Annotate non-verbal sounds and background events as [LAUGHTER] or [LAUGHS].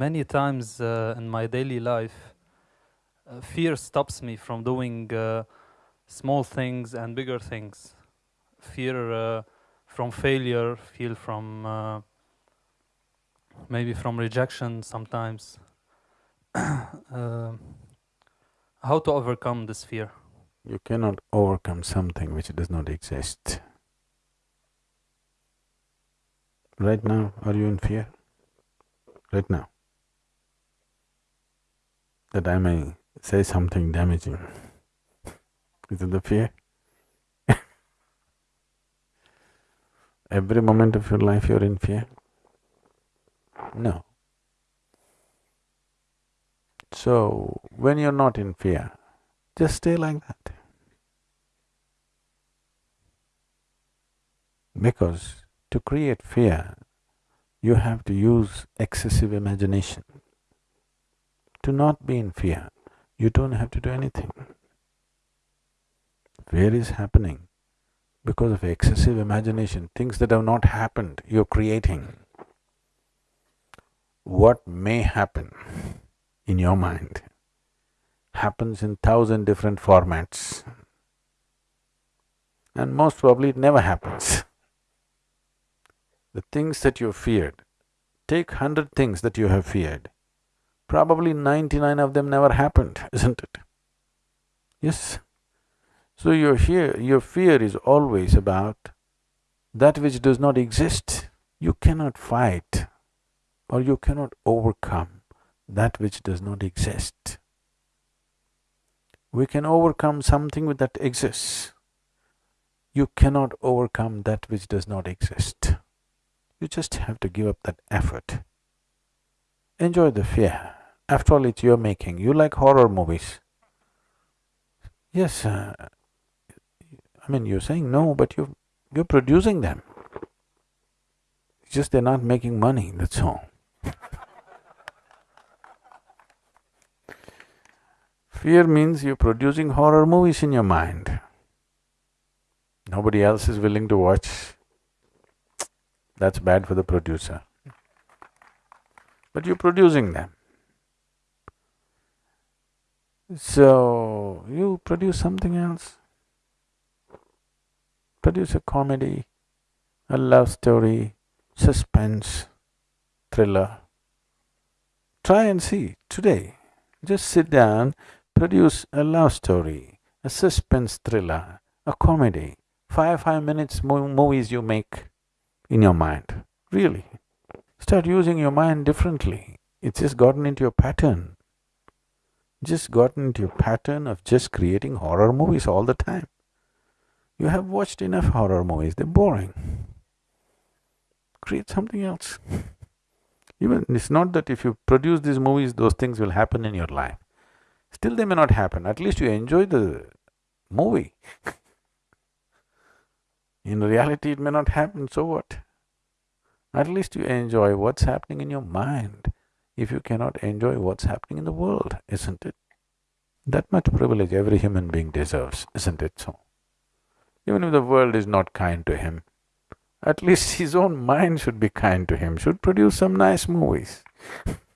many times uh, in my daily life, uh, fear stops me from doing uh, small things and bigger things. Fear uh, from failure, fear from uh, maybe from rejection sometimes. [COUGHS] Uh, how to overcome this fear? You cannot overcome something which does not exist. Right now, are you in fear? Right now. That I may say something damaging. Is it the fear? [LAUGHS] Every moment of your life you're in fear? No. So, when you're not in fear, just stay like that. Because to create fear, you have to use excessive imagination. To not be in fear, you don't have to do anything. Fear is happening because of excessive imagination, things that have not happened, you're creating. What may happen in your mind happens in thousand different formats and most probably it never happens. The things that you feared, take hundred things that you have feared, probably ninety-nine of them never happened, [LAUGHS] isn't it? Yes. So your fear, your fear is always about that which does not exist. You cannot fight or you cannot overcome that which does not exist. We can overcome something with that exists. You cannot overcome that which does not exist. You just have to give up that effort. Enjoy the fear. After all, it's your making. You like horror movies. Yes, uh, I mean, you're saying no, but you're, you're producing them. It's just they're not making money, that's all. Fear means you're producing horror movies in your mind. Nobody else is willing to watch that's bad for the producer. But you're producing them. So, you produce something else. Produce a comedy, a love story, suspense, thriller. Try and see today. Just sit down, produce a love story, a suspense thriller, a comedy. Five, five minutes movies you make in your mind, really. Start using your mind differently. It's just gotten into your pattern. Just gotten into a pattern of just creating horror movies all the time. You have watched enough horror movies, they're boring. Create something else. [LAUGHS] Even it's not that if you produce these movies, those things will happen in your life. Still they may not happen, at least you enjoy the movie [LAUGHS] In reality, it may not happen, so what? At least you enjoy what's happening in your mind if you cannot enjoy what's happening in the world, isn't it? That much privilege every human being deserves, isn't it so? Even if the world is not kind to him, at least his own mind should be kind to him, should produce some nice movies [LAUGHS]